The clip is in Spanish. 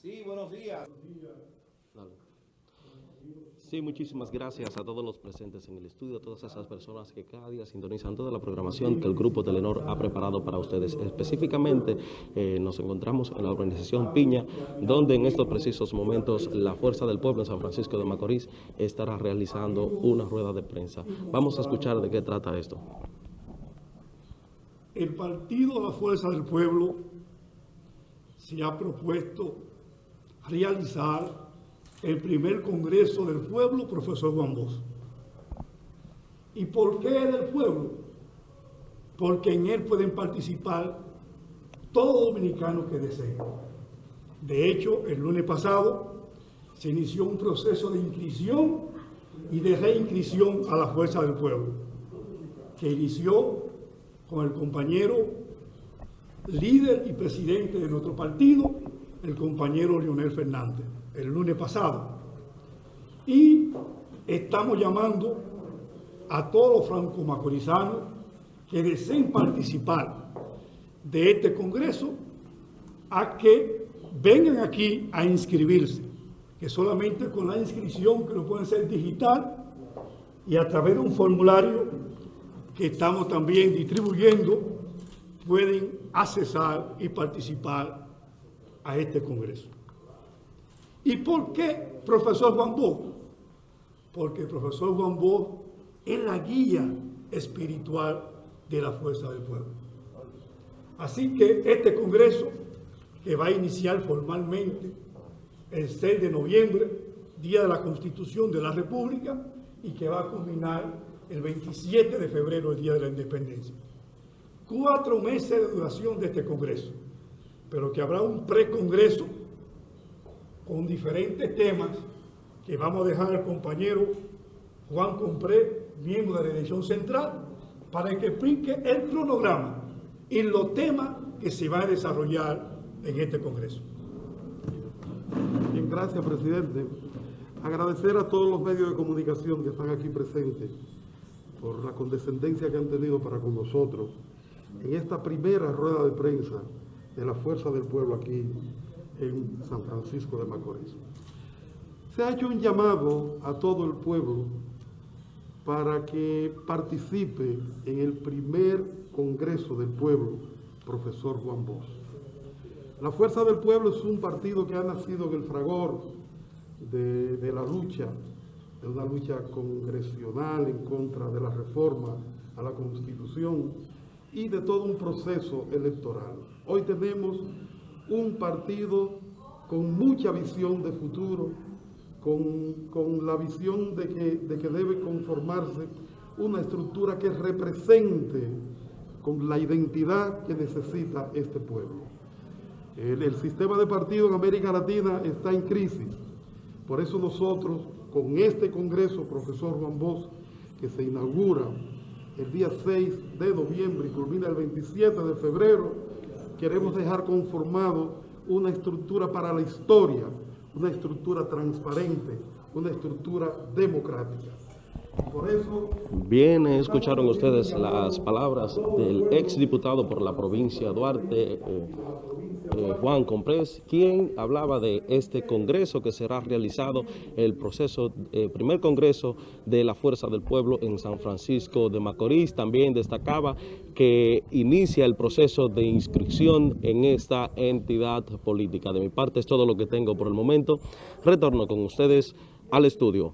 Sí, buenos días. Sí, muchísimas gracias a todos los presentes en el estudio, a todas esas personas que cada día sintonizan toda la programación que el Grupo Telenor ha preparado para ustedes. Específicamente eh, nos encontramos en la organización Piña, donde en estos precisos momentos la Fuerza del Pueblo en San Francisco de Macorís estará realizando una rueda de prensa. Vamos a escuchar de qué trata esto. El Partido La Fuerza del Pueblo se ha propuesto realizar el primer Congreso del Pueblo, profesor Juan Bosch. ¿Y por qué del pueblo? Porque en él pueden participar todos los dominicanos que deseen. De hecho, el lunes pasado se inició un proceso de inscripción y de reinscripción a la Fuerza del Pueblo, que inició con el compañero líder y presidente de nuestro partido, el compañero Leonel Fernández el lunes pasado. Y estamos llamando a todos los franco-macorizanos que deseen participar de este congreso a que vengan aquí a inscribirse, que solamente con la inscripción que lo pueden ser digital y a través de un formulario que estamos también distribuyendo, pueden accesar y participar a este congreso. ¿Y por qué profesor Juan Bo? Porque el profesor Juan Bo es la guía espiritual de la fuerza del pueblo. Así que este congreso, que va a iniciar formalmente el 6 de noviembre, Día de la Constitución de la República, y que va a culminar el 27 de febrero, el Día de la Independencia. Cuatro meses de duración de este congreso, pero que habrá un precongreso con diferentes temas que vamos a dejar al compañero Juan Compré, miembro de la dirección central, para que explique el cronograma y los temas que se van a desarrollar en este Congreso. Bien, gracias, presidente. Agradecer a todos los medios de comunicación que están aquí presentes por la condescendencia que han tenido para con nosotros en esta primera rueda de prensa de la Fuerza del Pueblo aquí en San Francisco de Macorís. Se ha hecho un llamado a todo el pueblo para que participe en el primer Congreso del Pueblo, profesor Juan Bosch. La Fuerza del Pueblo es un partido que ha nacido en el fragor de, de la lucha, de una lucha congresional en contra de la reforma a la Constitución y de todo un proceso electoral. Hoy tenemos un partido con mucha visión de futuro, con, la visión de que, de que debe conformarse una estructura que represente con la identidad que necesita este pueblo. El, el, sistema de partido en América Latina está en crisis. Por eso nosotros, con este Congreso, profesor Juan Bosch, que se inaugura el día 6 de noviembre y culmina el 27 de febrero, queremos dejar conformado una estructura para la historia, una estructura transparente, una estructura democrática. Por eso... Bien, escucharon ustedes las palabras del exdiputado por la provincia Duarte, eh, eh, Juan Comprés, quien hablaba de este congreso que será realizado, el proceso, eh, primer congreso de la Fuerza del Pueblo en San Francisco de Macorís. También destacaba que inicia el proceso de inscripción en esta entidad política. De mi parte es todo lo que tengo por el momento. Retorno con ustedes al estudio.